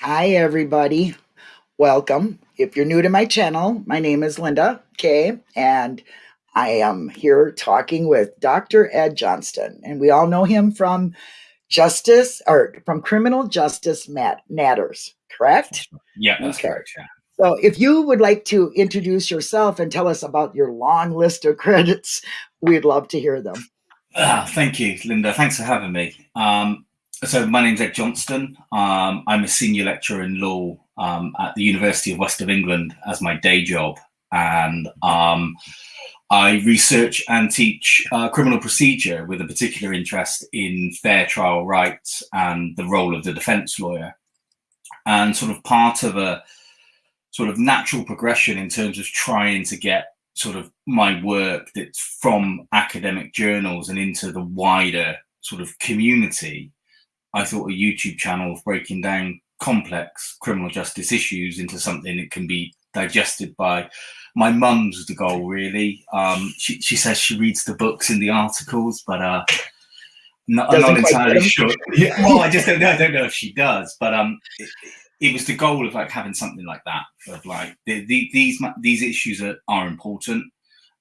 Hi, everybody. Welcome. If you're new to my channel, my name is Linda Kay, and I am here talking with Dr. Ed Johnston. And we all know him from Justice or from Criminal Justice Matters, correct? Yeah, that's okay. correct. Yeah. So, if you would like to introduce yourself and tell us about your long list of credits, we'd love to hear them. Uh, thank you, Linda. Thanks for having me. Um, so, my name's Ed Johnston. Um, I'm a senior lecturer in law um, at the University of West of England as my day job. And um, I research and teach uh, criminal procedure with a particular interest in fair trial rights and the role of the defense lawyer. And sort of part of a sort of natural progression in terms of trying to get sort of my work that's from academic journals and into the wider sort of community, I thought a YouTube channel of breaking down complex criminal justice issues into something that can be digested by my mum's the goal really. Um she, she says she reads the books and the articles but uh not, i'm not entirely sure. Yeah, well i just don't know i don't know if she does but um it, it was the goal of like having something like that of like the, the, these these issues are, are important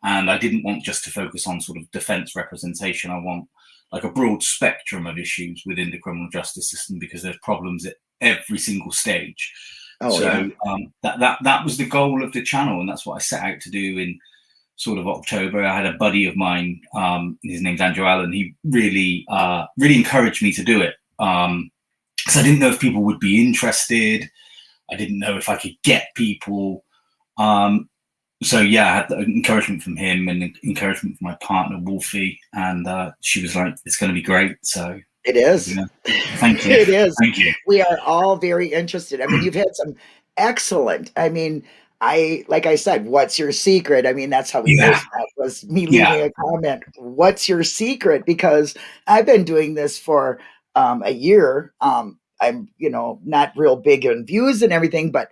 and i didn't want just to focus on sort of defense representation. I want like a broad spectrum of issues within the criminal justice system because there's problems at every single stage oh, so yeah. um, that, that that was the goal of the channel and that's what i set out to do in sort of october i had a buddy of mine um, his name's andrew allen he really uh, really encouraged me to do it um, because I didn't know if people would be interested. I didn't know if I could get people. Um, so yeah, I had the encouragement from him and encouragement from my partner Wolfie, and uh, she was like, "It's going to be great." So it is. Yeah. Thank you. it is. Thank you. We are all very interested. I mean, you've had some excellent. I mean, I like I said, what's your secret? I mean, that's how we yeah. that was me leaving yeah. a comment. What's your secret? Because I've been doing this for um, a year. Um, I'm, you know, not real big on views and everything, but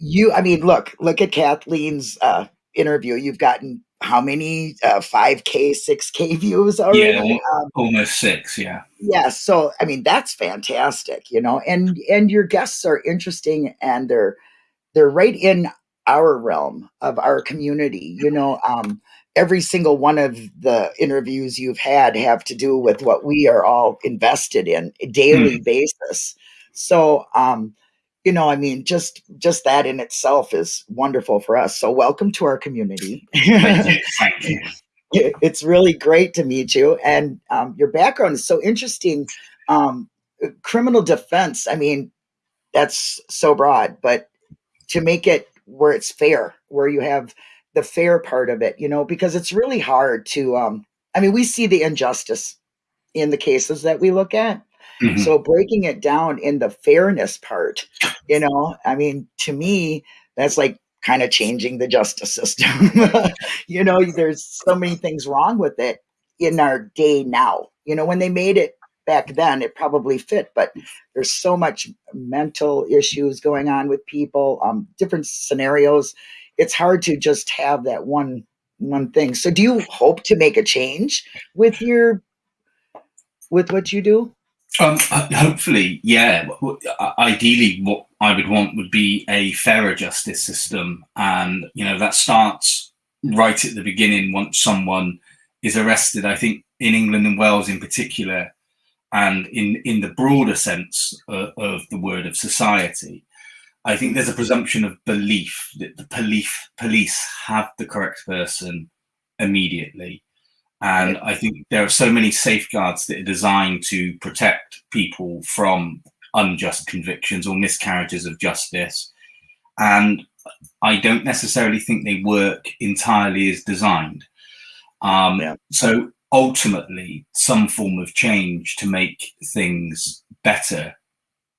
you, I mean, look, look at Kathleen's uh, interview. You've gotten how many uh, 5K, 6K views already? Yeah, um, almost six. Yeah. Yeah. So, I mean, that's fantastic, you know, and, and your guests are interesting and they're, they're right in our realm of our community, you know, um, every single one of the interviews you've had have to do with what we are all invested in a daily mm. basis. So, um, you know, I mean, just just that in itself is wonderful for us. So, welcome to our community. Thank you. Thank you. It's really great to meet you, and um, your background is so interesting. Um, criminal defense. I mean, that's so broad, but to make it where it's fair, where you have the fair part of it, you know, because it's really hard to um I mean, we see the injustice in the cases that we look at. Mm-hmm. So breaking it down in the fairness part, you know, I mean, to me, that's like kind of changing the justice system. you know, there's so many things wrong with it in our day now. You know, when they made it back then, it probably fit, but there's so much mental issues going on with people, um, different scenarios it's hard to just have that one one thing. So do you hope to make a change with your with what you do? Um, uh, hopefully, yeah. Ideally, what I would want would be a fairer justice system, and you know that starts right at the beginning. Once someone is arrested, I think in England and Wales in particular, and in in the broader sense uh, of the word of society, I think there's a presumption of belief that the police police have the correct person immediately. And I think there are so many safeguards that are designed to protect people from unjust convictions or miscarriages of justice. And I don't necessarily think they work entirely as designed. Um, yeah. So ultimately, some form of change to make things better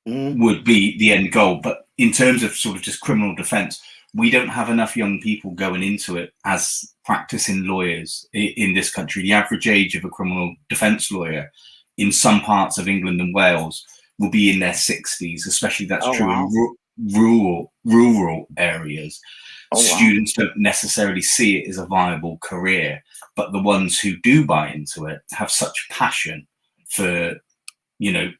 mm. would be the end goal. But in terms of sort of just criminal defense, we don't have enough young people going into it as practicing lawyers in this country. The average age of a criminal defense lawyer in some parts of England and Wales will be in their 60s, especially that's oh, true wow. in rural rural areas. Oh, Students wow. don't necessarily see it as a viable career, but the ones who do buy into it have such passion for, you know,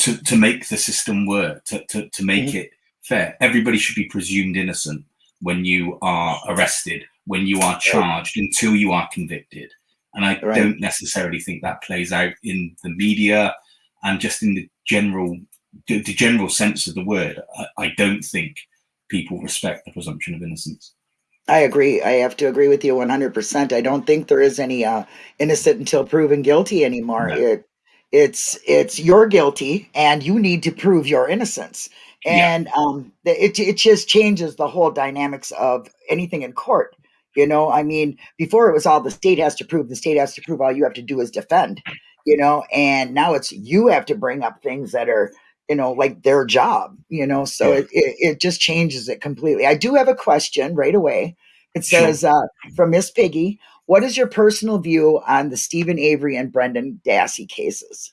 to, to make the system work, to, to, to make mm-hmm. it fair. Everybody should be presumed innocent when you are arrested, when you are charged, right. until you are convicted. And I right. don't necessarily think that plays out in the media and just in the general the, general sense of the word. I, I don't think people respect the presumption of innocence. I agree. I have to agree with you 100%. I don't think there is any uh, innocent until proven guilty anymore. No. It, it's it's you're guilty and you need to prove your innocence. And yeah. um, it it just changes the whole dynamics of anything in court. You know, I mean, before it was all the state has to prove, the state has to prove. All you have to do is defend. You know, and now it's you have to bring up things that are you know like their job you know so yeah. it, it, it, just changes it completely i do have a question right away it says sure. uh, from miss piggy what is your personal view on the Steven avery and brendan dassey cases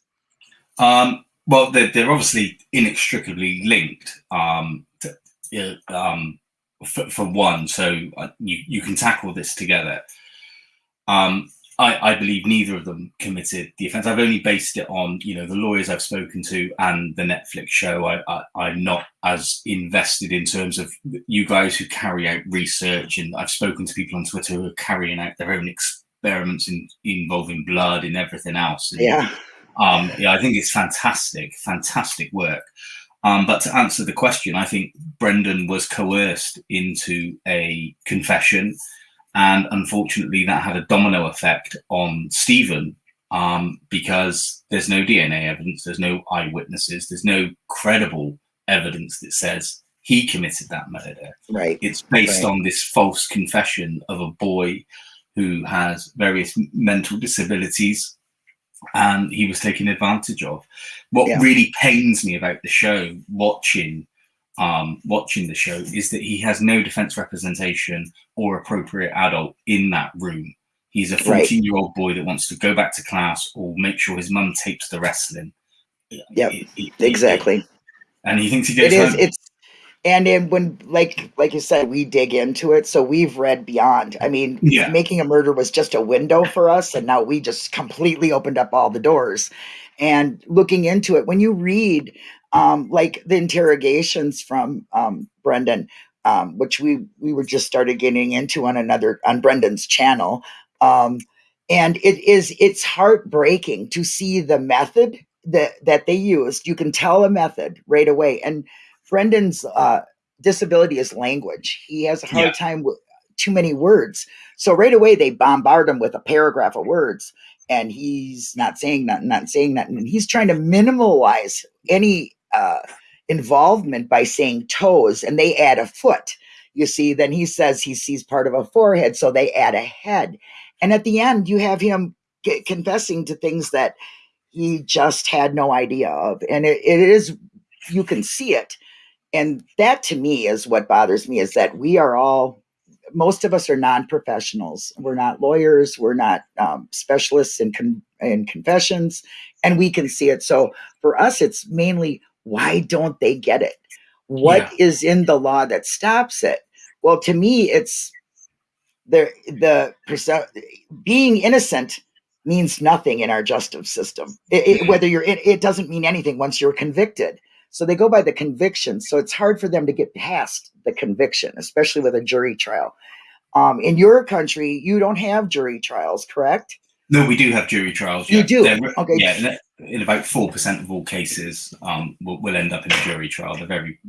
um, well they're, they're, obviously inextricably linked um, to, um, for, for, one so uh, you, you can tackle this together um, I, I, believe neither of them committed the offence. I've only based it on, you know, the lawyers I've spoken to and the Netflix show. I, am not as invested in terms of you guys who carry out research, and I've spoken to people on Twitter who are carrying out their own experiments in, involving blood and everything else. And, yeah. Um, yeah, I think it's fantastic, fantastic work. Um, but to answer the question, I think Brendan was coerced into a confession. And unfortunately, that had a domino effect on Steven um, because there's no DNA evidence, there's no eyewitnesses, there's no credible evidence that says he committed that murder. Right. It's based right. on this false confession of a boy who has various mental disabilities and he was taken advantage of. What yeah. really pains me about the show, watching um, watching the show is that he has no defense representation or appropriate adult in that room. He's a 14 right. year old boy that wants to go back to class or make sure his mum tapes the wrestling. Yep, exactly. and he thinks he gets it is, It's and then when like like you said, we dig into it, so we've read beyond. I mean, yeah. Making a Murderer was just a window for us, and now we just completely opened up all the doors. And looking into it, when you read um, like the interrogations from um, Brendan, um, which we we were just started getting into on another on Brendan's channel, um, and it is it's heartbreaking to see the method that that they used. You can tell a method right away, and Brendan's uh, disability is language. He has a hard yeah. time with too many words, so right away they bombard him with a paragraph of words, and he's not saying nothing, not saying nothing, and he's trying to minimalize any uh, involvement by saying toes and they add a foot. You see, then he says he sees part of a forehead, so they add a head. And at the end, you have him confessing to things that he just had no idea of. And it, it is, you can see it. And that to me is what bothers me is that we are all, most of us are non professionals. We're not lawyers, we're not um, specialists in, con- in confessions, and we can see it. So for us, it's mainly why don't they get it? What yeah. is in the law that stops it? Well, to me, it's the the being innocent means nothing in our justice system. It, it, whether you're, it, it doesn't mean anything once you're convicted. So they go by the conviction. So it's hard for them to get past the conviction, especially with a jury trial. Um, in your country, you don't have jury trials, correct? No, we do have jury trials. Yeah. You do. They're, okay. Yeah, in about four percent of all cases, um, will, will end up in a jury trial. They're very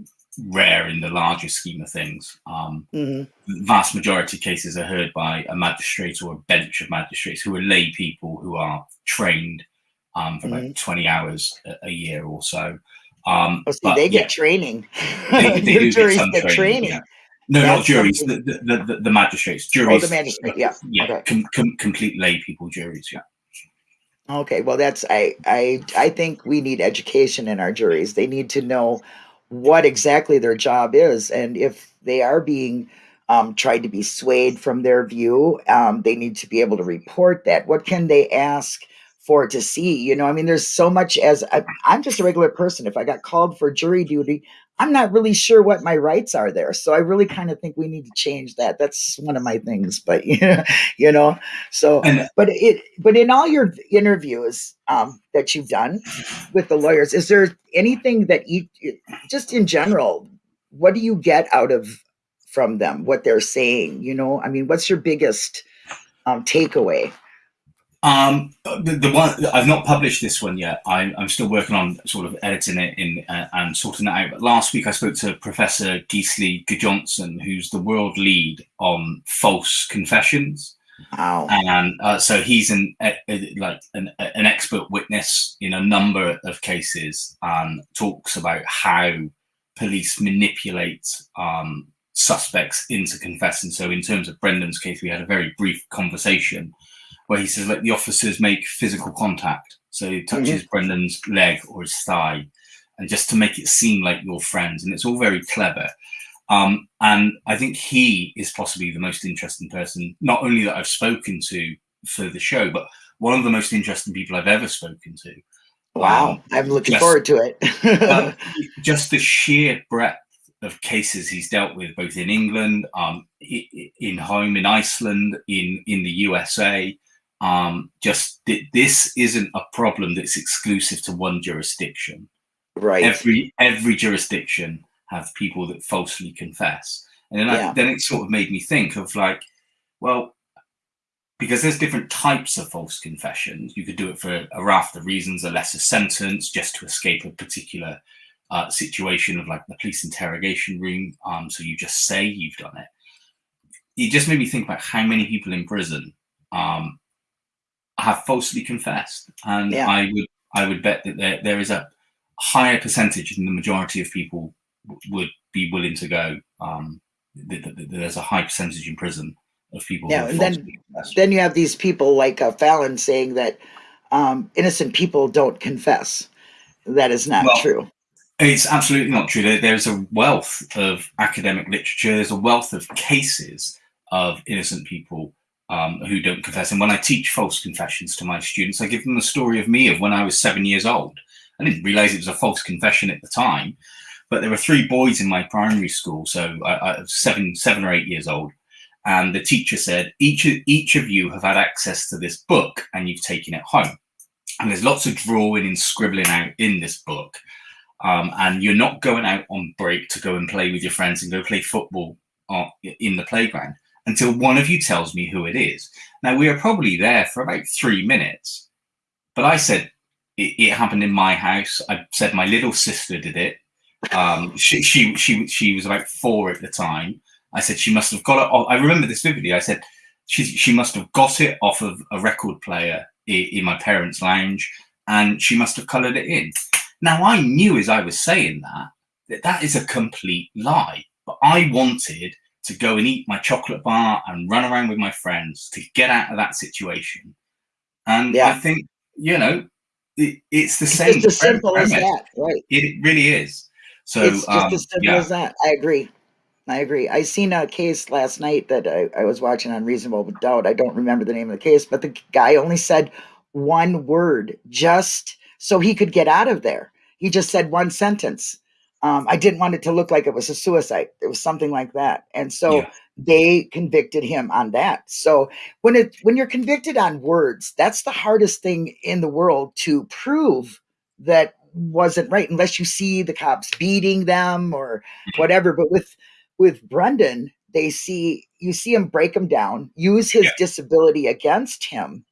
rare in the larger scheme of things. Um, mm-hmm. The vast majority of cases are heard by a magistrate or a bench of magistrates who are lay people who are trained um, for mm-hmm. about 20 hours a, a year or so. Um, oh, see, but, they get yeah, training. They, they do get some training. training. Yeah. No, That's not juries. The, the, the, the, magistrates. Juries. Oh, the magistrate. Yeah. Yeah. Okay. Com, com, complete lay people juries. Yeah. Okay. Well, that's I I I think we need education in our juries. They need to know what exactly their job is, and if they are being um, tried to be swayed from their view, um, they need to be able to report that. What can they ask for to see. You know, I mean, there's so much as I, I'm just a regular person. If I got called for jury duty, I'm not really sure what my rights are there. So I really kind of think we need to change that. That's one of my things. But yeah, you know, so but it but in all your interviews um, that you've done with the lawyers, is there anything that you just in general, what do you get out of from them? What they're saying? You know, I mean, what's your biggest um, takeaway? Um, the, the, one I've not published this one yet. I, am still working on sort of editing it in uh, and sorting that out. But last week I spoke to Professor Gisli Gudjonsson, who's the world lead on false confessions. Wow. And uh, so he's an like an, an, expert witness in a number of cases and talks about how police manipulate um, suspects into confessing. So in terms of Brendan's case, we had a very brief conversation where he says, let the officers make physical contact. So he touches mm-hmm. Brendan's leg or his thigh, and just to make it seem like you're friends. And it's all very clever. Um, and I think he is possibly the most interesting person, not only that I've spoken to for the show, but one of the most interesting people I've ever spoken to. Wow, um, I'm looking just, forward to it. uh, just the sheer breadth of cases he's dealt with, both in England, um, in home in Iceland, in in the USA, um, just th- this isn't a problem that's exclusive to one jurisdiction. Right. Every every jurisdiction have people that falsely confess, and then yeah. I, then it sort of made me think of like, well, because there's different types of false confessions. You could do it for a raft of reasons, a lesser sentence, just to escape a particular uh, situation of like the police interrogation room. Um, so you just say you've done it. It just made me think about how many people in prison um, have falsely confessed, and yeah. I would I would bet that there, there is a higher percentage than the majority of people would be willing to go. Um, there's a high percentage in prison of people. Yeah, and then then you have these people like uh, Fallon saying that um, innocent people don't confess. That is not well, true. It's absolutely not true. There's a wealth of academic literature. There's a wealth of cases of innocent people um, who don't confess. And when I teach false confessions to my students, I give them the story of me of when I was seven years old. I didn't realize it was a false confession at the time, but there were three boys in my primary school, so I, I was seven, seven or eight years old. And the teacher said, each of, each of you have had access to this book and you've taken it home. And there's lots of drawing and scribbling out in this book. Um, and you're not going out on break to go and play with your friends and go play football uh, in the playground until one of you tells me who it is. Now, we were probably there for about three minutes, but I said it, it happened in my house. I said my little sister did it. Um, she, she, she, she was about four at the time. I said she must have got it. Off. I remember this vividly. I said she, she must have got it off of a record player in, in my parents' lounge, and she must have coloured it in. Now I knew as I was saying that that that is a complete lie, but I wanted to go and eat my chocolate bar and run around with my friends to get out of that situation. And yeah. I think, you know, it, it's the it's same. Just as simple as that, right? It really is. So it's just um, as simple yeah. as that. I agree. I agree. I seen a case last night that I, I was watching on Reasonable Doubt. I don't remember the name of the case, but the guy only said one word just so he could get out of there. He just said one sentence um, I didn't want it to look like it was a suicide. It was something like that, and so yeah. they convicted him on that. So when it when you're convicted on words, that's the hardest thing in the world to prove that wasn't right, unless you see the cops beating them or mm-hmm. whatever. But with with Brendan, they see you see him break him down, use his yeah. disability against him,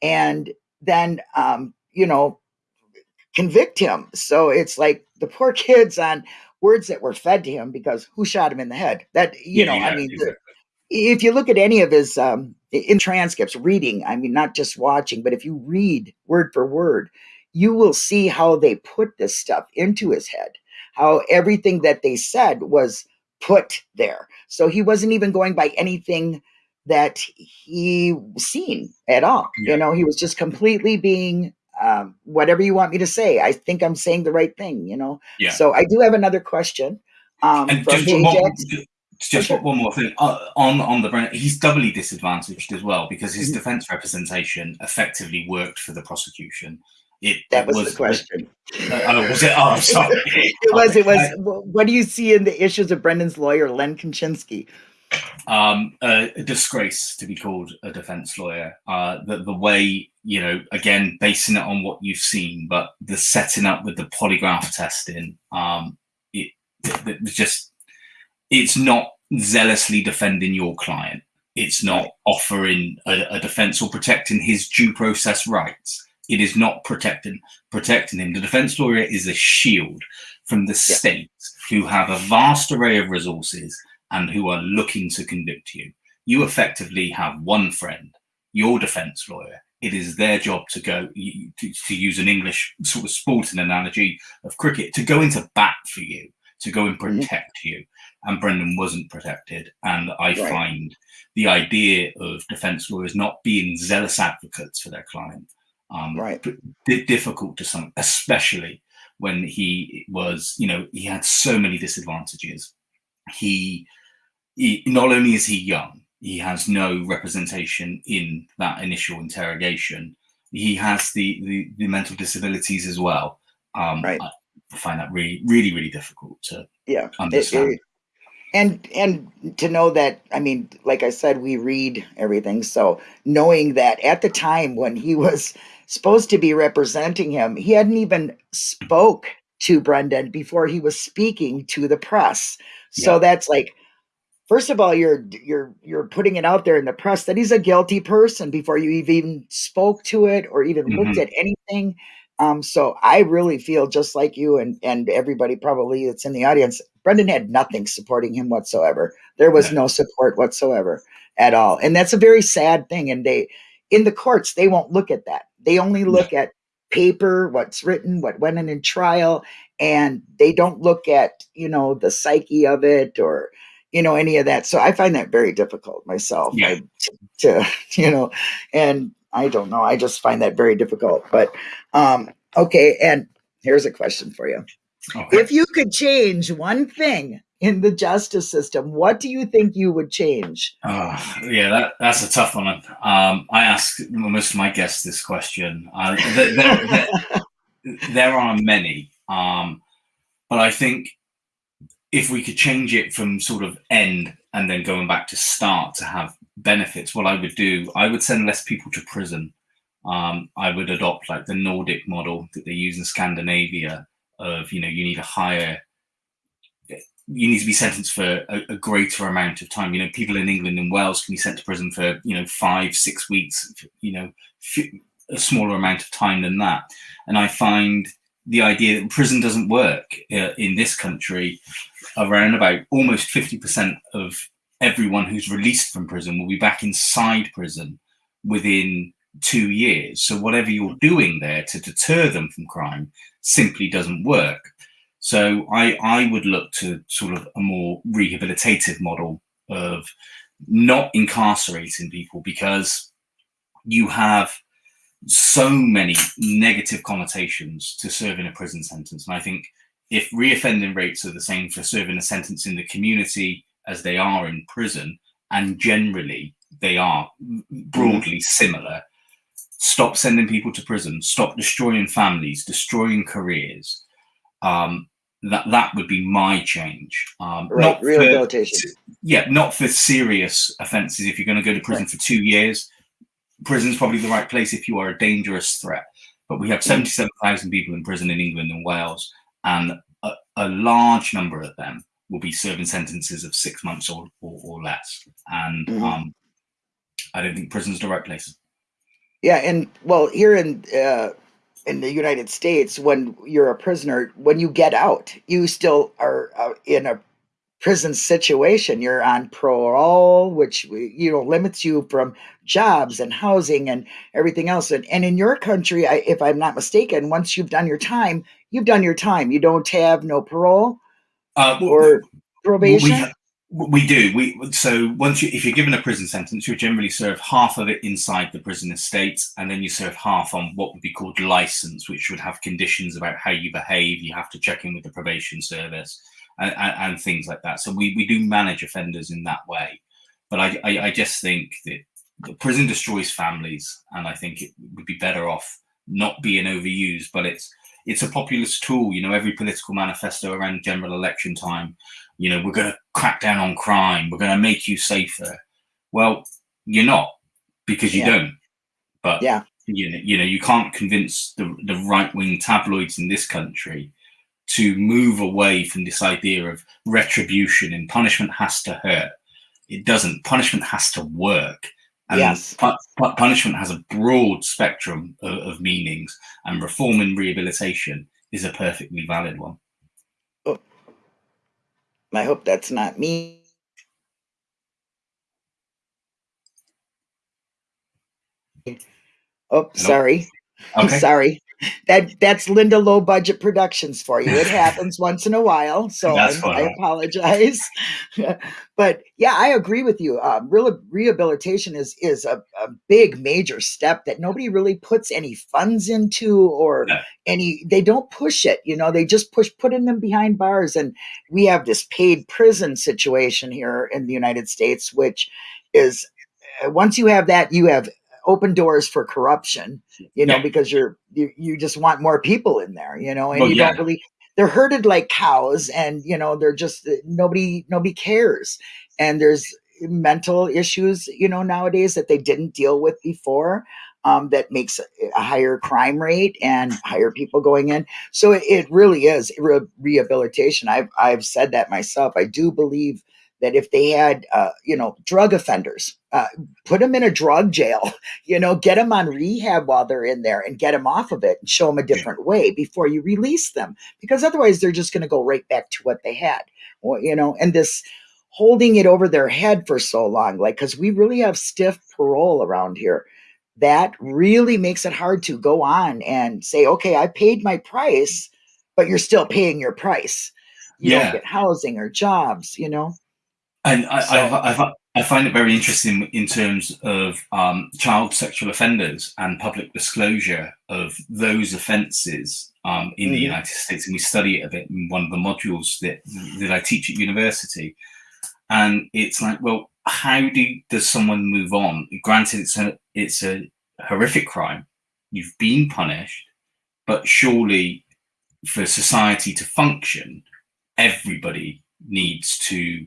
and then um, you know convict him. So it's like the poor kids on words that were fed to him because who shot him in the head? That you yeah, know, yeah, I mean, exactly. the, if you look at any of his um, in transcripts, reading, I mean, not just watching, but if you read word for word, you will see how they put this stuff into his head. How everything that they said was put there. So he wasn't even going by anything that he seen at all. Yeah. You know, he was just completely being um, whatever you want me to say. I think I'm saying the right thing, you know? Yeah. So I do have another question. Um, and just one, just okay. one more thing uh, on on the brand he's doubly disadvantaged as well because his mm-hmm. defense representation effectively worked for the prosecution. It, that was, was, the question. Uh, oh, was it? Oh, sorry. it was. It was. what do you see in the issues of Brendan's lawyer, Len Kachinsky? Um, uh, a disgrace to be called a defense lawyer. Uh, the the way you know, again, basing it on what you've seen, but the setting up with the polygraph testing, um, it, it, it just it's not zealously defending your client. It's not offering a, a defense or protecting his due process rights it is not protecting protecting him. The defense lawyer is a shield from the yeah. state who have a vast array of resources and who are looking to convict you. You effectively have one friend, your defense lawyer. It is their job to go to, to use an English sort of sporting analogy of cricket to go into bat for you, to go and mm-hmm. protect mm-hmm. you. And Brendan wasn't protected. And I right. find the idea of defense lawyers not being zealous advocates for their client um, right. difficult to some, especially when he was, you know, he had so many disadvantages. He, he not only is he young, he has no representation in that initial interrogation. He has the the, the mental disabilities as well. Um, right. I find that really, really, really difficult to yeah understand. It, it, and and to know that i mean like i said we read everything so knowing that at the time when he was supposed to be representing him, he hadn't even spoke to Brendan before he was speaking to the press. So yeah. that's like first of all you're you're you're putting it out there in the press that he's a guilty person before you even spoke to it or even mm-hmm. looked at anything. Um, so I really feel just like you and and everybody probably that's in the audience. Brendan had nothing supporting him whatsoever. There was yeah. no support whatsoever at all, and that's a very sad thing. And they in the courts they won't look at that they only look at paper, what's written, what went in in trial, and they don't look at, you know, the psyche of it or, you know, any of that. So I find that very difficult myself yeah. to, to, you know, and I don't know. I just find that very difficult. But um, okay. And here's a question for you. Okay. If you could change one thing in the justice system, what do you think you would change? Uh, yeah, that, that's a tough one. Um, I ask most of my guests this question. Uh, there, there, there, are many, um, but I think if we could change it from sort of end and then going back to start to have benefits, what I would do, I would send less people to prison. Um, I would adopt like the Nordic model that they use in Scandinavia of, you know, you need a higher you need to be sentenced for a, a, greater amount of time. You know, people in England and Wales can be sent to prison for you know five, six weeks. You know, a smaller amount of time than that. And I find the idea that prison doesn't work uh, in this country. Around about almost fifty percent of everyone who's released from prison will be back inside prison within two years. So whatever you're doing there to deter them from crime simply doesn't work. So I, I would look to sort of a more rehabilitative model of not incarcerating people because you have so many negative connotations to serving a prison sentence. And I think if reoffending rates are the same for serving a sentence in the community as they are in prison, and generally they are broadly similar, stop sending people to prison, stop destroying families, destroying careers, um, that that would be my change. Um, right, not rehabilitation. For, yeah, not for serious offences. If you're going to go to prison right. for two years, prison's probably the right place if you are a dangerous threat. But we have mm. 77,000 people in prison in England and Wales, and a, a, large number of them will be serving sentences of six months or, or, or less. And mm-hmm. um, I don't think prison's the right place. Yeah, and well, here in uh, in the United States, when you're a prisoner, when you get out, you still are uh, in a prison situation. You're on parole, which you know limits you from jobs and housing and everything else. And, and in your country, I, if I'm not mistaken, once you've done your time, you've done your time. You don't have no parole uh, or probation. We, we do. We so once you, if you're given a prison sentence, you generally serve half of it inside the prison estate, and then you serve half on what would be called license, which would have conditions about how you behave. You have to check in with the probation service, and, and, things like that. So we, we do manage offenders in that way. But I, I, I just think that the prison destroys families, and I think it would be better off not being overused. But it's it's a populist tool. You know, every political manifesto around general election time, you know, we're going to crack down on crime. We're going to make you safer. Well, you're not because you yeah. don't. But yeah, you know, you know, you can't convince the the right wing tabloids in this country to move away from this idea of retribution and punishment has to hurt. It doesn't. Punishment has to work. And yes. pu punishment has a broad spectrum of, of, meanings, and reform and rehabilitation is a perfectly valid one. Oh. I hope that's not me. Oh, Hello? sorry. Okay. sorry that that's Linda Low Budget Productions for you. It happens once in a while, so I, I, apologize. but yeah, I agree with you. Um, real rehabilitation is is a, a, big major step that nobody really puts any funds into or any. They don't push it. You know, they just push putting them behind bars, and we have this paid prison situation here in the United States, which is uh, once you have that, you have open doors for corruption, you know, yeah. because you're you, you just want more people in there, you know, and well, you yeah. don't really they're herded like cows and you know they're just uh, nobody nobody cares and there's mental issues you know nowadays that they didn't deal with before um, that makes a higher crime rate and higher people going in so it, it really is re rehabilitation i've i've said that myself i do believe that if they had, uh, you know, drug offenders, uh, put them in a drug jail, you know, get them on rehab while they're in there and get them off of it and show them a different way before you release them, because otherwise they're just going to go right back to what they had, well, you know, and this holding it over their head for so long, like, because we really have stiff parole around here. That really makes it hard to go on and say, okay, I paid my price, but you're still paying your price. You yeah. don't get housing or jobs, you know? And I, so, I, I, I, find it very interesting in terms of um, child sexual offenders and public disclosure of those offences um, in mm-hmm. the United States. And we study it a bit in one of the modules that, that I teach at university. And it's like, well, how do does someone move on? Granted, it's a it's a horrific crime. You've been punished, but surely for society to function, everybody needs to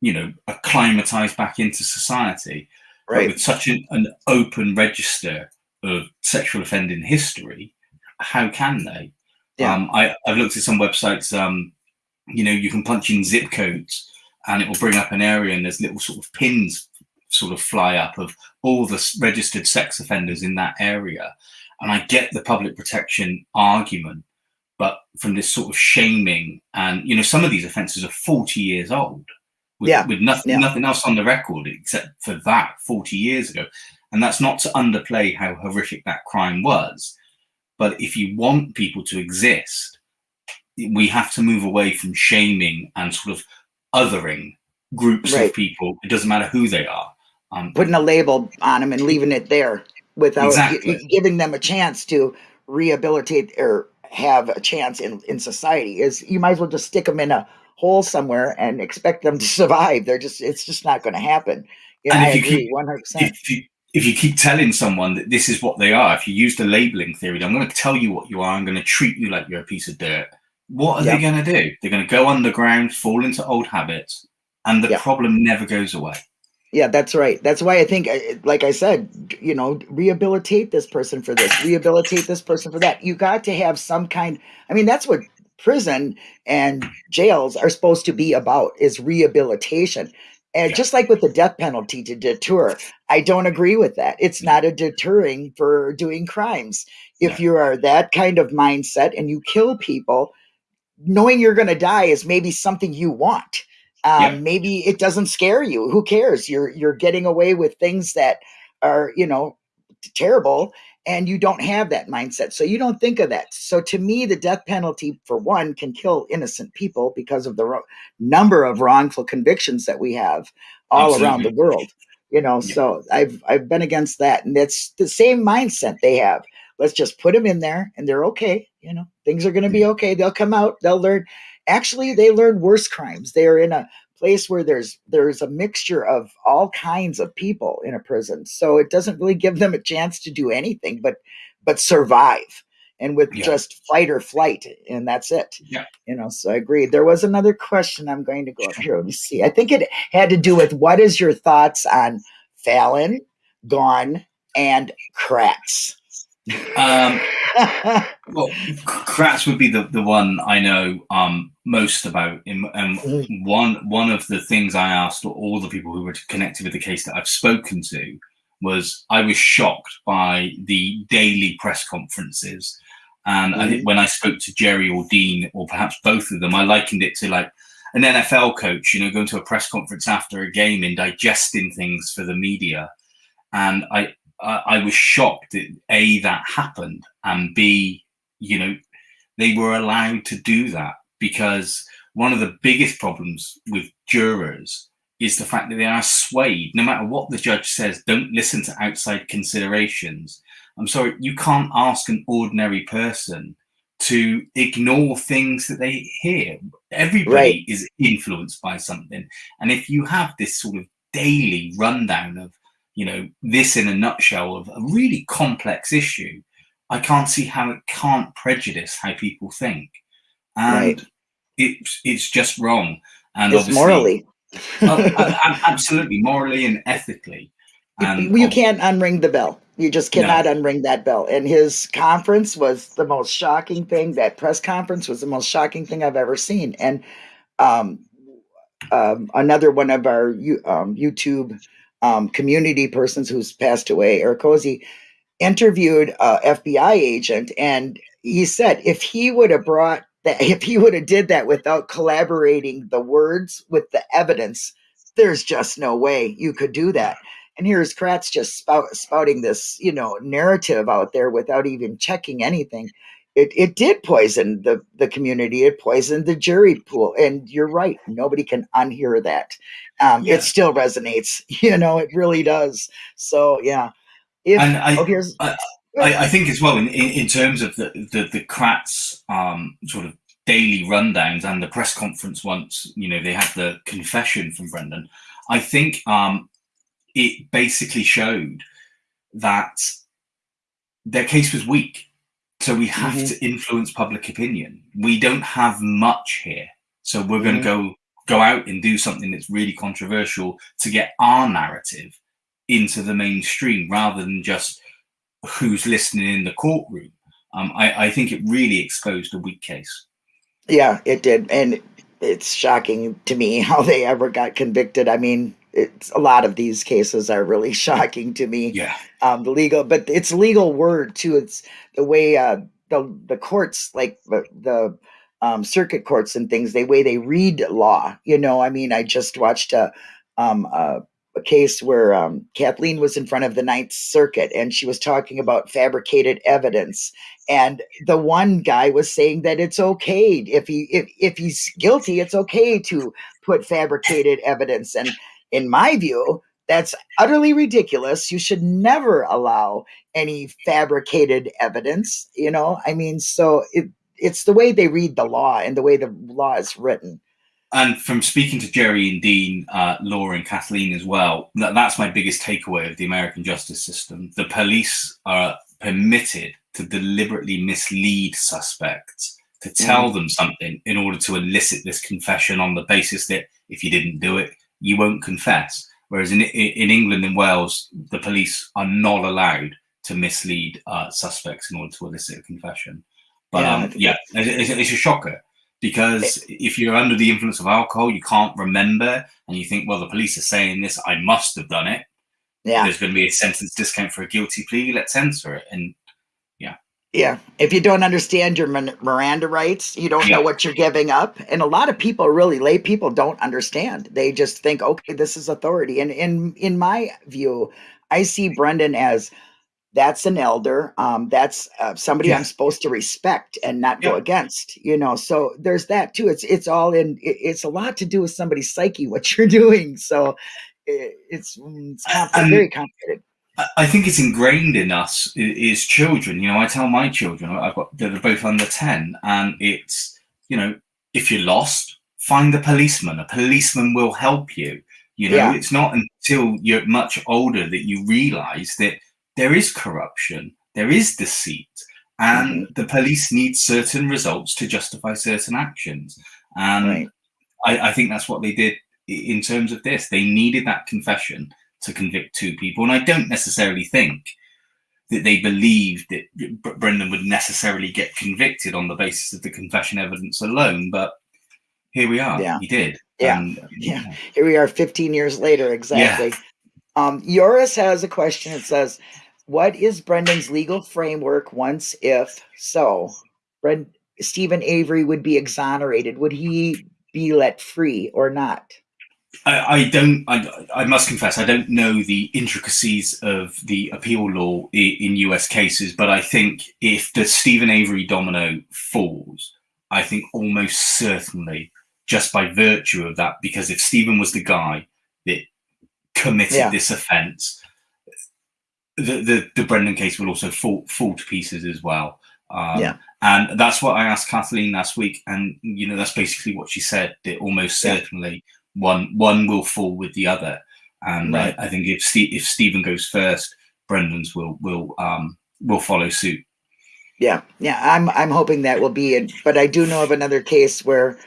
you know, acclimatized back into society. Right. But with such an, an open register of sexual offending history, how can they? Yeah. Um, I, have looked at some websites, um, you know, you can punch in zip codes and it will bring up an area and there's little sort of pins sort of fly up of all the registered sex offenders in that area. And I get the public protection argument, but from this sort of shaming and, you know, some of these offences are 40 years old with, yeah. with nothing, yeah. nothing else on the record except for that 40 years ago. And that's not to underplay how horrific that crime was. But if you want people to exist, we have to move away from shaming and sort of othering groups right. of people. It doesn't matter who they are. Um, Putting a label on them and leaving it there without exactly. giving them a chance to rehabilitate or have a chance in, in society is you might as well just stick them in a hole somewhere and expect them to survive. They're just it's just not going to happen. Yeah, I agree, one hundred percent. If you keep telling someone that this is what they are, if you use the labeling theory, I'm going to tell you what you are. I'm going to treat you like you're a piece of dirt. What are yep. they going to do? They're going to go underground, fall into old habits, and the yep. problem never goes away. Yeah, that's right. That's why I think, uh, like I said, you know, rehabilitate this person for this, rehabilitate this person for that. You got to have some kind. I mean, that's what prison and jails are supposed to be about is rehabilitation. And yeah. just like with the death penalty to deter, I don't agree with that. It's not a deterring for doing crimes. If yeah. you are that kind of mindset and you kill people, knowing you're going to die is maybe something you want. Um, yeah. Maybe it doesn't scare you. Who cares? You're you're getting away with things that are you know terrible, and you don't have that mindset. So you don't think of that. So to me, the death penalty, for one, can kill innocent people because of the number of wrongful convictions that we have all Absolutely. around the world. You know, yeah. so I've I've been against that, and it's the same mindset they have. Let's just put them in there, and they're okay. You know, things are going to be mm. okay. They'll come out. They'll learn. actually they learn worse crimes. They are in a place where there's there's a mixture of all kinds of people in a prison. So it doesn't really give them a chance to do anything but but survive. And with yeah. just fight or flight and that's it. Yeah. You know so i agree. There was another question i'm going to go up here let me see. I think it had to do with what is your thoughts on fallon Gahn and kratz? Um, well, Kratz would be the, the one I know um, most about. In, um, mm. one one of the things I asked all the people who were connected with the case that I've spoken to was I was shocked by the daily press conferences. And mm. I think when I spoke to Jerry or Dean, or perhaps both of them, I likened it to like an NFL coach, you know, going to a press conference after a game and digesting things for the media. And I, I, I was shocked that A, that happened, and B, you know, they were allowed to do that because one of the biggest problems with jurors is the fact that they are swayed. No matter what the judge says, don't listen to outside considerations. I'm sorry, you can't ask an ordinary person to ignore things that they hear. Everybody right. is influenced by something. And if you have this sort of daily rundown of you know, this in a nutshell of a really complex issue, I can't see how it can't prejudice how people think. And right. it's it's just wrong. And it's morally. uh, absolutely, morally and ethically. And you, can't unring the bell. You just cannot no. unring that bell. And his conference was the most shocking thing. That press conference was the most shocking thing I've ever seen. And um, um, another one of our um, YouTube um, community persons who's passed away, Eric Cozy, interviewed a FBI agent, and he said if he would have brought that, if he would have did that without collaborating the words with the evidence, there's just no way you could do that. And here's Kratz just spout, spouting this, you know, narrative out there without even checking anything. It, it did poison the, the community. It poisoned the jury pool. And you're right. Nobody can unhear that um, yeah. it still resonates. You know, it really does. So yeah. If, and I, oh, here's, I, I, I, think as well in, in, in terms of the the, the Kratz um, sort of daily rundowns and the press conference once you know they had the confession from Brendan. I think um, it basically showed that their case was weak. So we have mm -hmm. to influence public opinion. We don't have much here. So we're going to mm -hmm. go go out and do something that's really controversial to get our narrative into the mainstream rather than just who's listening in the courtroom. Um, I, I think it really exposed a weak case. Yeah, it did. And it's shocking to me how they ever got convicted. I mean, it's a lot of these cases are really shocking to me. Yeah. Um, the legal, but it's legal word too. It's the way uh, the the courts, like the, the um, circuit courts and things, the way they read law. You know, I mean, I just watched a, um, a, a case where um, Kathleen was in front of the Ninth Circuit and she was talking about fabricated evidence. And the one guy was saying that it's okay if he if if he's guilty, it's okay to put fabricated evidence. And in my view, that's utterly ridiculous. You should never allow any fabricated evidence. You know, I mean, so it, it's the way they read the law and the way the law is written. And from speaking to Jerry and Dean, uh, Laura and Kathleen as well, that, that's my biggest takeaway of the American justice system. The police are permitted to deliberately mislead suspects, to tell mm. them something in order to elicit this confession on the basis that if you didn't do it, you won't confess. Whereas in, in England and Wales, the police are not allowed to mislead uh, suspects in order to elicit a confession. But yeah, um, yeah it's, it's, a shocker because it, if you're under the influence of alcohol, you can't remember, and you think, well, the police are saying this, I must have done it. Yeah, there's going to be a sentence discount for a guilty plea. Let's censor it, and yeah. If you don't understand your Miranda rights, you don't know what you're giving up, and a lot of people, really lay people, don't understand. They just think, okay, this is authority, and in in my view, I see Brendan as that's an elder um, that's uh, somebody yeah. i'm supposed to respect and not yeah. go against you know so there's that too it's it's all in it, it's a lot to do with somebody's psyche what you're doing so it, it's, mm, it's very complicated I think it's ingrained in us as children. You know, I tell my children, I've got they're both under ten, and it's you know if you're lost, find a policeman. A policeman will help you. You know, Yeah. it's not until you're much older that you realize that there is corruption, there is deceit, and Mm-hmm. the police need certain results to justify certain actions. And Right. I, I think that's what they did in terms of this. They needed that confession to convict two people. And I don't necessarily think that they believed that Brendan would necessarily get convicted on the basis of the confession evidence alone. But here we are. Yeah. He did. Yeah. And, Yeah. Here we are 15 years later, exactly. Yeah. Um, Yoris has a question. It says, What is Brendan's legal framework once, if so, Bren- Steven Avery would be exonerated? Would he be let free or not? I, I don't. I, I must confess, I don't know the intricacies of the appeal law in US cases, but I think if the Steven Avery domino falls, I think almost certainly, just by virtue of that, because if Steven was the guy that committed Yeah. this offence, the, the the Brendan case will also fall fall to pieces as well. Um, Yeah. and that's what I asked Kathleen last week, and you know that's basically what she said. That almost Yeah. One one will fall with the other, and Right. I, I think if Steve, if Steven goes first, Brendan's will will um will follow suit. Yeah, yeah, I'm I'm hoping that will be it. But I do know of another case where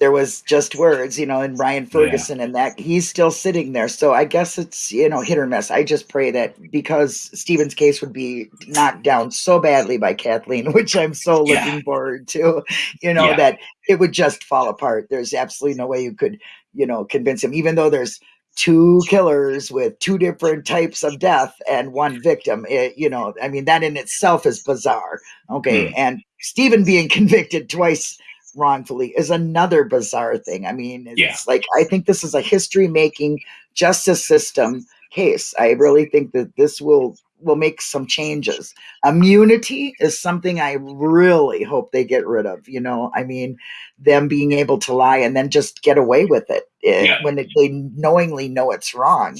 there was just words, you know, and Ryan Ferguson and that he's still sitting there. So I guess it's you know hit or miss. I just pray that because Steven's case would be knocked down so badly by Kathleen, which I'm so Yeah. looking forward to, you know, Yeah. that it would just fall apart. There's absolutely no way you could, you know, convince him, even though there's two killers with two different types of death and one victim. It, you know, I mean, that in itself is bizarre. Okay. Mm. And Steven being convicted twice wrongfully is another bizarre thing. I mean, it's Yeah. like, I think this is a history making justice system case. I really think that this will will make some changes. Immunity is something I really hope they get rid of. You know, I mean, them being able to lie and then just get away with it eh, Yeah. when it, they knowingly know it's wrong.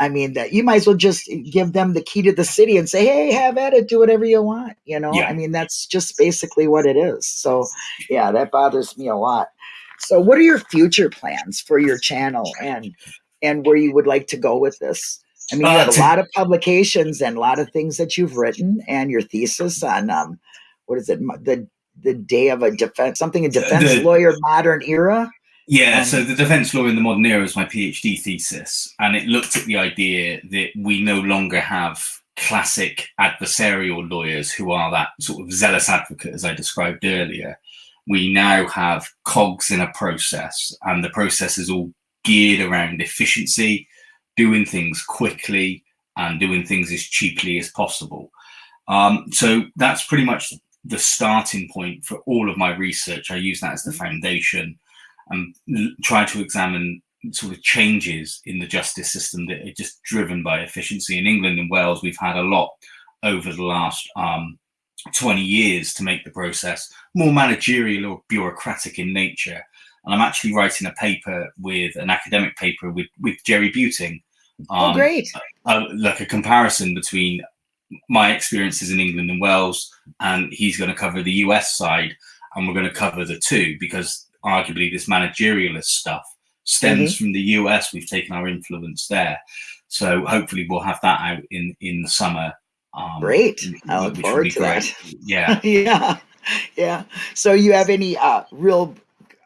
I mean, that you might as well just give them the key to the city and say, "Hey, have at it, do whatever you want." You know, Yeah. I mean, that's just basically what it is. So, yeah, that bothers me a lot. So, what are your future plans for your channel and and where you would like to go with this? I mean, you Uh, have a lot of publications and a lot of things that you've written, and your thesis on um, what is it, the the day of a defense, something a defense the- lawyer modern era. Yeah, Um, so the defense law in the modern era is my PhD thesis, and it looked at the idea that we no longer have classic adversarial lawyers who are that sort of zealous advocate, as I described earlier. We now have cogs in a process, and the process is all geared around efficiency, doing things quickly, and doing things as cheaply as possible. Um, so that's pretty much the starting point for all of my research. I use that as the foundation and try to examine sort of changes in the justice system that are just driven by efficiency. In England and Wales, we've had a lot over the last um, 20 years to make the process more managerial or bureaucratic in nature. And I'm actually writing a paper with an academic paper with, with Jerry Buting. oh, um, great! uh, like a comparison between my experiences in England and Wales, and he's going to cover the US side, and we're going to cover the two because arguably this managerialist stuff stems from the US. We've taken our influence there, so hopefully we'll have that out in in the summer. Um, Great. I look forward to great. that. Yeah. yeah, yeah. So you have any uh, real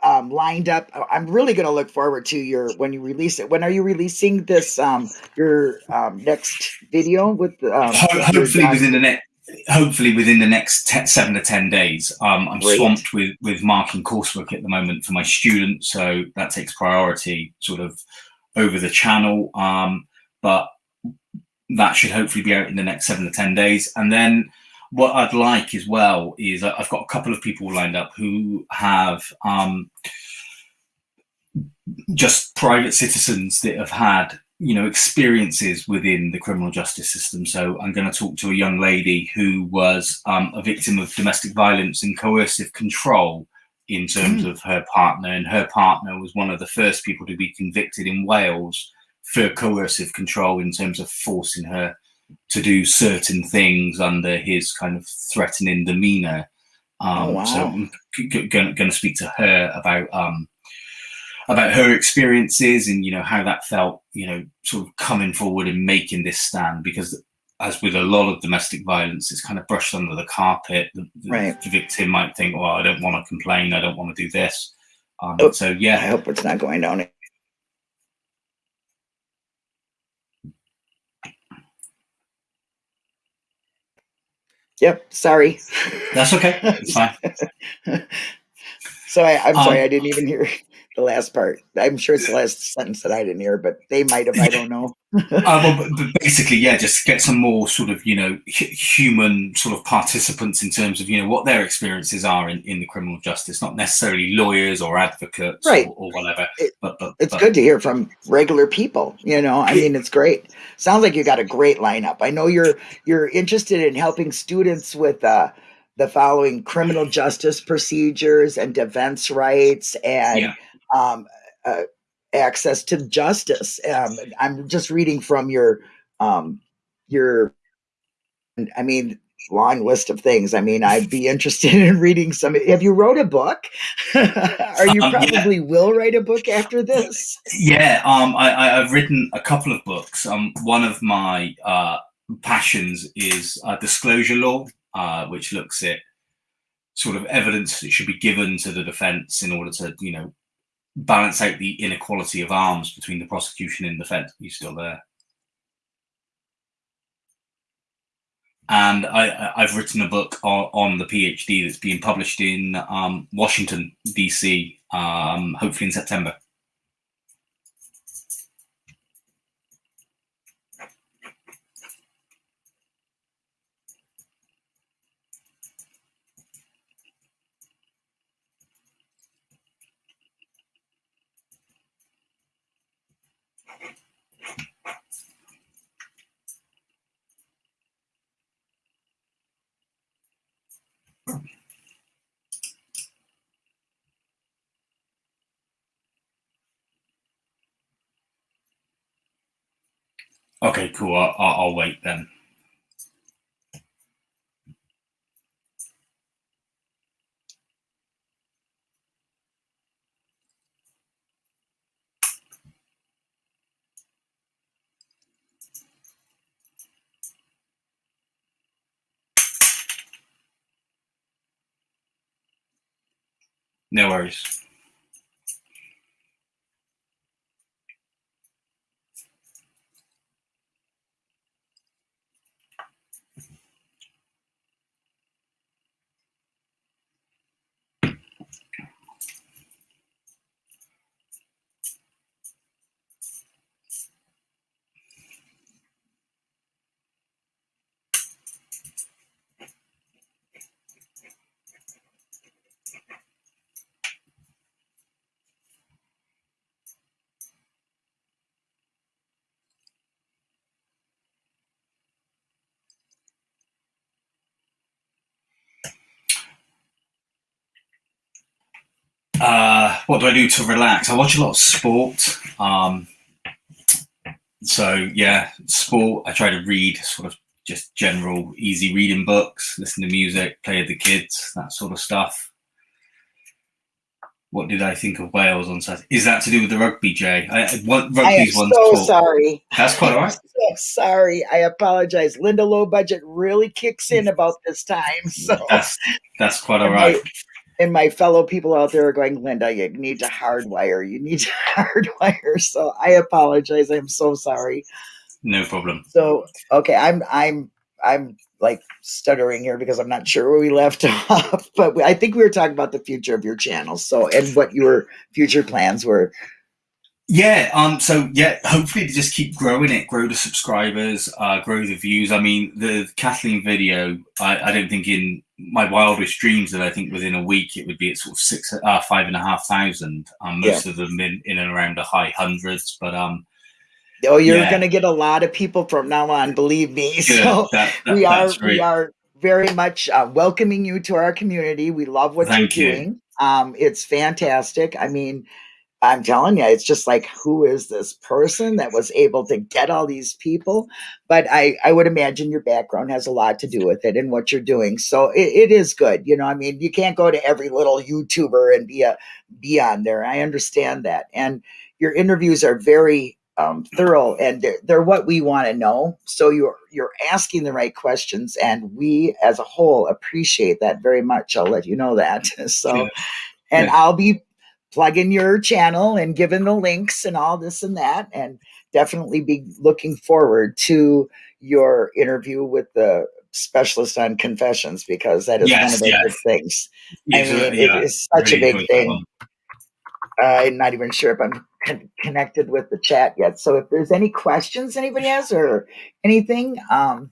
um, lined up? uh, I'm really going to look forward to your when you release it. When are you releasing this? Um, your um, next video with um, Ho- with your hopefully within the next hopefully within the next te- seven to ten days um, i'm Great. swamped with with marking coursework at the moment for my students so that takes priority sort of over the channel um, but that should hopefully be out in the next seven to ten days and then what i'd like as well is i've got a couple of people lined up who have um, just private citizens that have had you know experiences within the criminal justice system. So i'm going to talk to a young lady who was um, a victim of domestic violence and coercive control in terms of her partner. And her partner was one of the first people to be convicted in wales for coercive control in terms of forcing her to do certain things under his kind of threatening demeanor. Um, oh, wow. So I'm going to speak to her about um, about her experiences and you know how that felt. You know, sort of coming forward and making this stand because as with a lot of domestic violence, it's kind of brushed under the carpet. The, right. the victim might think, "Well, I don't want to complain. I don't want to do this." Um, oh, so yeah, I hope it's not going down. Yep. Sorry. That's okay. It's fine. so I, am sorry. Um, I didn't even hear the last part. I'm sure it's the last sentence that I didn't hear, but they might have. I don't know. uh, well, but basically, yeah, just get some more sort of you know human sort of participants in terms of you know what their experiences are in, in the criminal justice, not necessarily lawyers or advocates right. or, or whatever. It, but, but it's but. good to hear from regular people. You know, I mean, it's great. Sounds like you got a great lineup. I know you're you're interested in helping students with. uh the following criminal justice procedures and defense rights and yeah um, uh, access to justice. Um, I'm just reading from your um, your. I mean, long list of things. I mean, I'd be interested in reading some. Have you wrote a book? Are you um, probably yeah. will write a book after this? Yeah, um, I, have written a couple of books. Um, one of my uh, passions is uh, disclosure law, uh, which looks at sort of evidence that should be given to the defense in order to, you know, balance out the inequality of arms between the prosecution and defense. He's still there. And I, have written a book on, on, the PhD that's being published in um, Washington, DC, um, hopefully in September. Okay, cool. I'll, I'll wait then. No worries. Uh, what do I do to relax? I watch a lot of sport. Um, so yeah, sport. I try to read sort of just general, easy reading books, listen to music, play with the kids, that sort of stuff. What did I think of Wales on Saturday? Is that to do with the rugby, Jay? I, what, rugby's I am so sorry. That's quite all right. So sorry. I apologize. Linda Low Budget really kicks in about this time. So that's that's quite all right and my fellow people out there are going, Linda, you need to hardwire. You need to hardwire. So I apologize. I'm so sorry. No problem. So okay, I'm I'm I'm like stuttering here because I'm not sure where we left off, but I think we were talking about the future of your channel. So and what your future plans were. Yeah, um, so yeah, hopefully to just keep growing it, grow the subscribers, uh, grow the views. I mean, the Kathleen video, I, I don't think in my wildest dreams that I think within a week it would be at sort of six, uh, five and a half thousand. Um, most yeah. of them in, in and around the high hundreds, but um, oh, you're yeah. going to get a lot of people from now on. Believe me. Good. So that, that, we are we are very much uh, welcoming you to our community. We love what Thank you're you. doing. Um, it's fantastic. I mean, I'm telling you, it's just like, who is this person that was able to get all these people? But I, I would imagine your background has a lot to do with it and what you're doing. So it, it is good. You know, I mean, you can't go to every little YouTuber and be a be on there. I understand that. And your interviews are very um, thorough and they're, they're what we want to know. So you're you're asking the right questions, and we as a whole appreciate that very much. I'll let you know that. So, Yeah. and Yeah. I'll be plugging your channel and give giving the links and all this and that, and definitely be looking forward to your interview with the specialist on confessions because that is one of the yes. big things. Yeah, I mean, yeah, it is such a big thing. I'm not even sure if I'm con- connected with the chat yet. So if there's any questions anybody has or anything, um,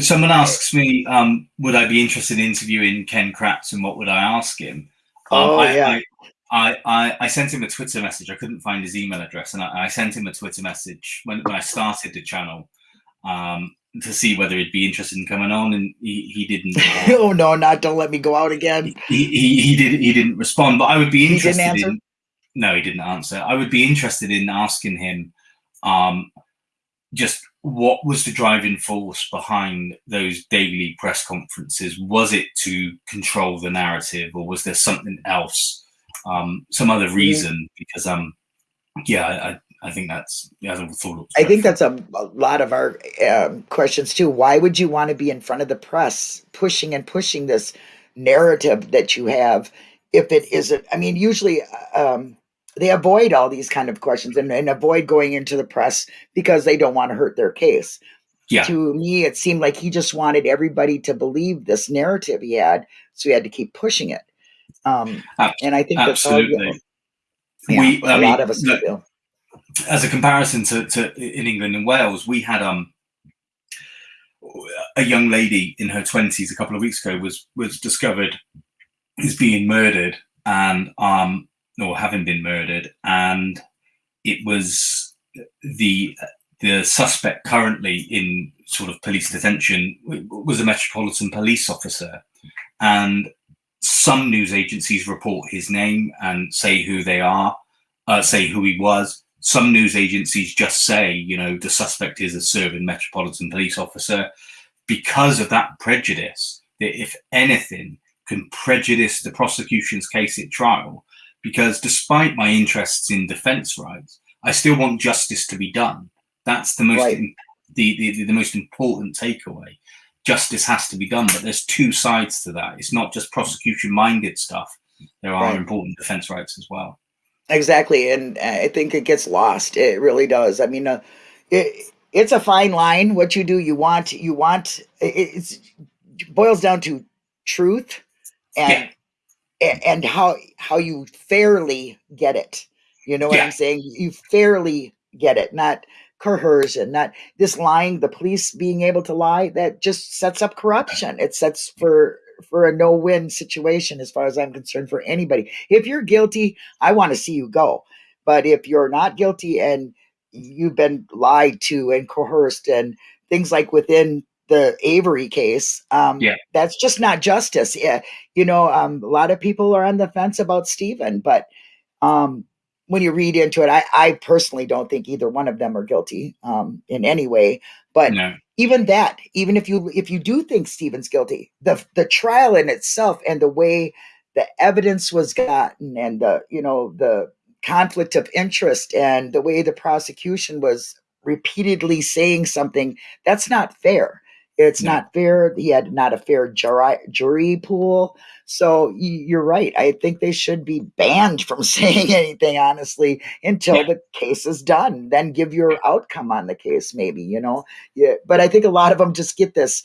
Someone asks me, um, would I be interested in interviewing Ken Kratz and what would I ask him? Um, Oh, I, yeah. I, I, I, I sent him a Twitter message. I couldn't find his email address, and I, I sent him a Twitter message when, when I started the channel um, to see whether he'd be interested in coming on, and he, he didn't. oh no, not don't let me go out again. he, he, he did he didn't respond, but I would be He didn't interested answer? in. No, he didn't answer. I would be interested in asking him, um, just what was the driving force behind those daily press conferences? Was it to control the narrative, or was there something else, um, some other reason? Because um, yeah, I, I- think that's yeah, I thought. I think that's a, a lot of our um, questions too. Why would you want to be in front of the press, pushing and pushing this narrative that you have, if it isn't? I mean, usually um, they avoid all these kind of questions and, and avoid going into the press because they don't want to hurt their case. yeah, To me, it seemed like he just wanted everybody to believe this narrative he had, so he had to keep pushing it. Um, and I think absolutely. Yeah, We- a I lot mean, of us look, feel. as a comparison to, to in England and Wales, we had um a young lady in her twenties a couple of weeks ago was was discovered is being murdered and um or having been murdered and it was the the suspect currently in sort of police detention was a metropolitan police officer and some news agencies report his name and say who they are uh, say who he was. Some news agencies just say you know the suspect is a serving metropolitan police officer. Because of that prejudice that if anything can prejudice the prosecution's case at trial because despite my interests in defense rights i still want justice to be done. That's the most Right. the, the the most important takeaway justice has to be done but there's two sides to that it's not just prosecution minded stuff there are Right. important defense rights as well Exactly, and uh, I think it gets lost. It really does. I mean, uh, it, it's a fine line. What you do, you want, you want. It, it's boils down to truth, and a- and how how you fairly get it. You know what Yeah. I'm saying? You fairly get it, not coercion, not this lying. The police being able to lie that just sets up corruption. It sets for for a no win situation as far as I'm concerned for anybody. If you're guilty, I want to see you go. But if you're not guilty and you've been lied to and coerced and things like within the Avery case, um, Yeah. that's just not justice. Yeah, you know, um, a lot of people are on the fence about Steven, but um, when you read into it, I, I personally don't think either one of them are guilty um, in any way. But no even that, even if you if you do think Steven's guilty, the the trial in itself and the way the evidence was gotten and the you know the conflict of interest and the way the prosecution was repeatedly saying something that's not fair. It's No. not fair. He had not a fair jury, jury pool. So you're right. I think they should be banned from saying anything, honestly, until Yeah. the case is done. Then give your outcome on the case, maybe, you know? Yeah. But I think a lot of them just get this,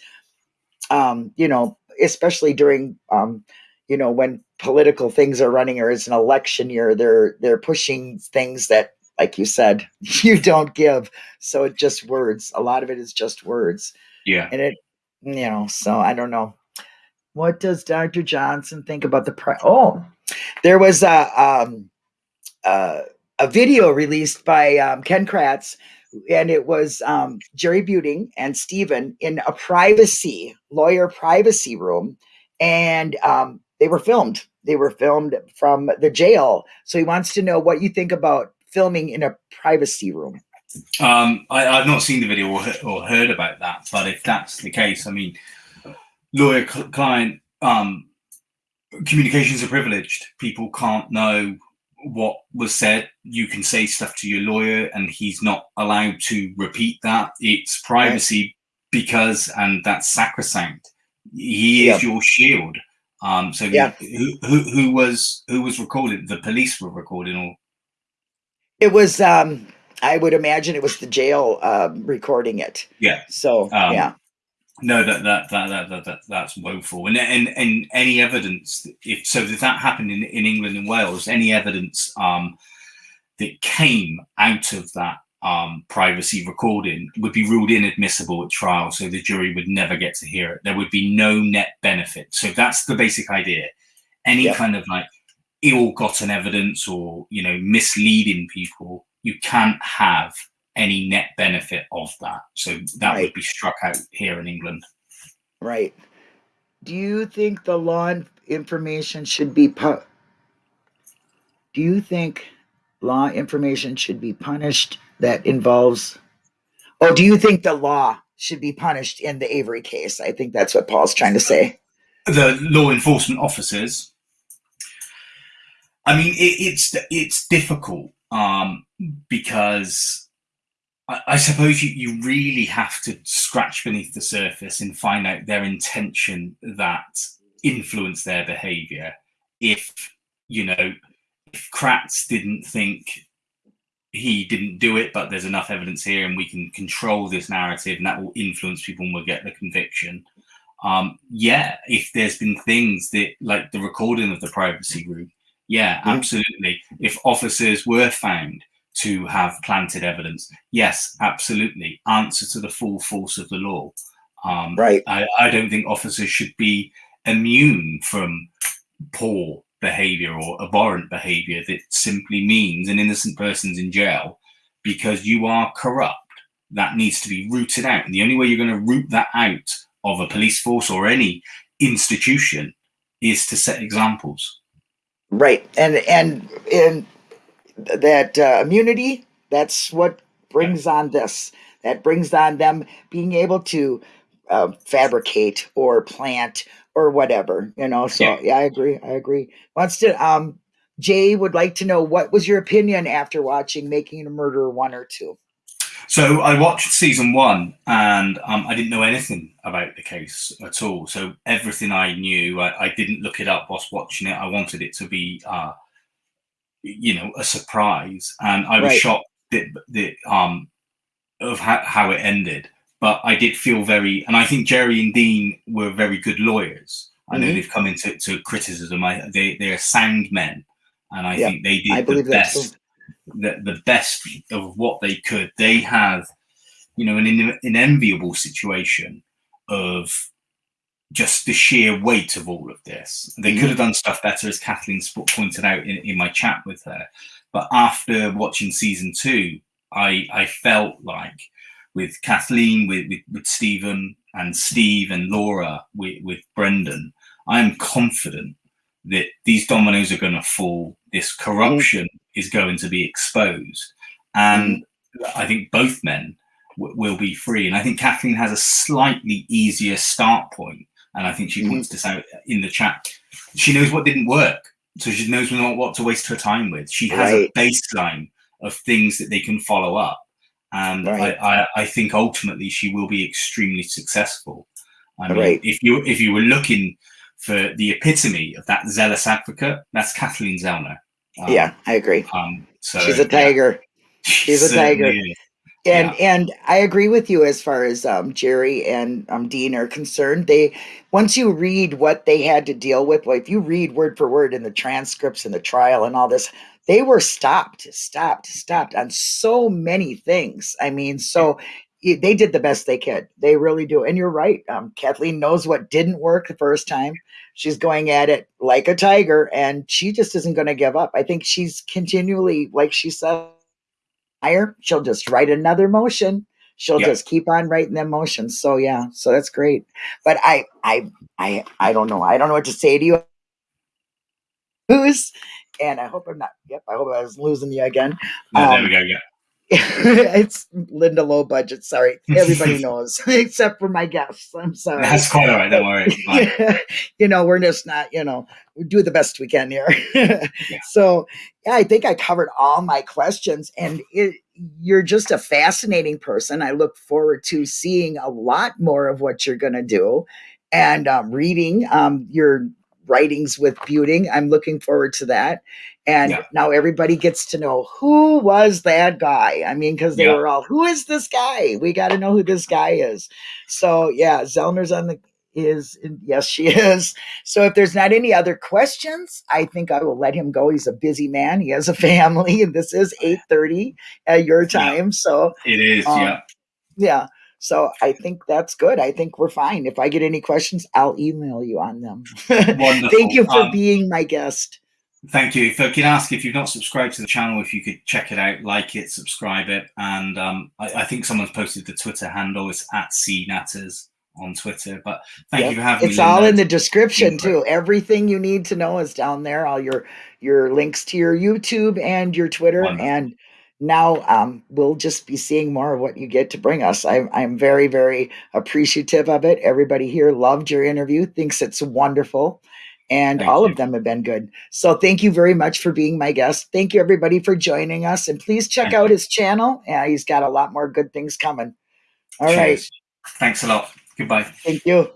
um, you know, especially during, um, you know, when political things are running or it's an election year, they're they're pushing things that, like you said, you don't give. So it just words. A lot of it is just words yeah and it you know so i don't know what does dr johnson think about the pri- oh there was a um uh, a video released by um, ken kratz and it was um, jerry buting and steven in a privacy lawyer privacy room and um, they were filmed they were filmed from the jail. So he wants to know what you think about filming in a privacy room. Um, I, have not seen the video or, or, heard about that, but if that's the case, I mean, lawyer client um, communications are privileged. People can't know what was said. You can say stuff to your lawyer, and he's not allowed to repeat that. It's privacy right. because, and that's sacrosanct. He is your shield. Um, so yeah. who, who who was who was recording? The police were recording, or it was. Um, I would imagine it was the jail um, recording it. Yeah. So um, yeah. No, that that, that that that that that's woeful. And and and any evidence if so if that happened in, in England and Wales, any evidence um that came out of that um, privacy recording would be ruled inadmissible at trial, so the jury would never get to hear it. There would be no net benefit. So that's the basic idea. Any yeah. kind of like ill-gotten evidence or you know misleading people, you can't have any net benefit of that. So that right. would be struck out here in England. Right. Do you think the law information should be pu- Do you think law information should be punished that involves Oh, do you think the law should be punished in the Avery case? I think that's what Paul's trying to say. The law enforcement officers I mean, it, it's it's difficult um, because I, I suppose you, you really have to scratch beneath the surface and find out their intention that influence their behavior. If, you know, if Kratz didn't think he didn't do it, but there's enough evidence here and we can control this narrative and that will influence people and we'll get the conviction. Um, yeah, if there's been things that, like the recording of the privacy room, yeah, mm-hmm. absolutely. If officers were found to have planted evidence. Yes, absolutely. Answer to the full force of the law. Um, right. I, I don't think officers should be immune from poor behavior or abhorrent behavior that simply means an innocent person's in jail because you are corrupt. That needs to be rooted out. And the only way you're going to root that out of a police force or any institution is to set examples. Right. And and in that uh, immunity that's what brings on this that brings on them being able to uh, fabricate or plant or whatever you know so yeah. yeah. i agree i agree wants to um jay would like to know what was your opinion after watching making a murderer one or two so I watched season one, and um, I didn't know anything about the case at all. So everything I knew, I, I didn't look it up whilst watching it. I wanted it to be uh, you know a surprise, and I was right. shocked that, that um of how, how it ended. But I did feel very, and I think Jerry and Dean were very good lawyers. I know mm-hmm. they've come into to criticism. I, they they are sound men, and I yeah, think they did the best the, the best of what they could. They have, you know, an, an enviable situation of just the sheer weight of all of this. They mm-hmm. could have done stuff better, as Kathleen pointed out in, in my chat with her. But after watching season two, I I felt like with Kathleen, with, with, with Steven and Steve and Laura, with, with Brendan, I am confident that these dominoes are going to fall. This corruption mm-hmm. is going to be exposed. And mm-hmm. I think both men w- will be free. And I think Kathleen has a slightly easier start point and I think she points mm-hmm. this out in the chat. She knows what didn't work, so she knows not what to waste her time with. She has right. a baseline of things that they can follow up, and right. I, I, I, think ultimately she will be extremely successful. I mean, right. if you if you were looking for the epitome of that zealous advocate, that's Kathleen Zellner. Um, yeah, I agree. Um, so she's a tiger. Yeah, she's a tiger. Is. And yeah. and I agree with you as far as um, Jerry and um, Dean are concerned. They once you read what they had to deal with, well, if you read word for word in the transcripts and the trial and all this, they were stopped, stopped, stopped on so many things. I mean, so yeah. they did the best they could. They really do. And you're right. Um, Kathleen knows what didn't work the first time. She's going at it like a tiger, and she just isn't going to give up. I think she's continually, like she said higher. she'll just write another motion. She'll yep. just keep on writing them motions. So yeah, so that's great. But I, I, I, I don't know. I don't know what to say to you. Who's and I hope I'm not. Yep, I hope I was losing you again. No, there Um, we go. Yeah. it's Linda Low Budget. Sorry, everybody knows except for my guests. I'm sorry. That's quite all right. Don't worry. You know, we're just not. You know, we do the best we can here. So, yeah, I think I covered all my questions, and it, you're just a fascinating person. I look forward to seeing a lot more of what you're going to do, and um, reading um, your writings with Buting. I'm looking forward to that. And Yeah. now everybody gets to know who was that guy. I mean, because they Yeah. were all, who is this guy? We got to know who this guy is. So yeah, Zellner's on the is yes, she is. So if there's not any other questions, I think I will let him go. He's a busy man. He has a family, and this is 8:30 at your Yeah. time. So It is. Um, yeah. yeah. So I think that's good. I think we're fine. If I get any questions, I'll email you on them. Thank you for Um, being my guest. Thank you. If I can ask if you've not subscribed to the channel, if you could check it out, like it, subscribe it, and um, I, I think someone's posted the Twitter handle. It's at cnatters on Twitter. But thank Yep. you for having It's me. It's all Linda. in the description too. Everything you need to know is down there. All your your links to your YouTube and your Twitter. Wonderful. And now um, we'll just be seeing more of what you get to bring us. I'm, I'm very very appreciative of it. Everybody here loved your interview. Thinks it's wonderful. And Thank all you. of them have been good. So thank you very much for being my guest. Thank you everybody for joining us. And please check Thank out you. his channel. Yeah, he's got a lot more good things coming. All right. Cheers. Thanks a lot. Goodbye. Thank you.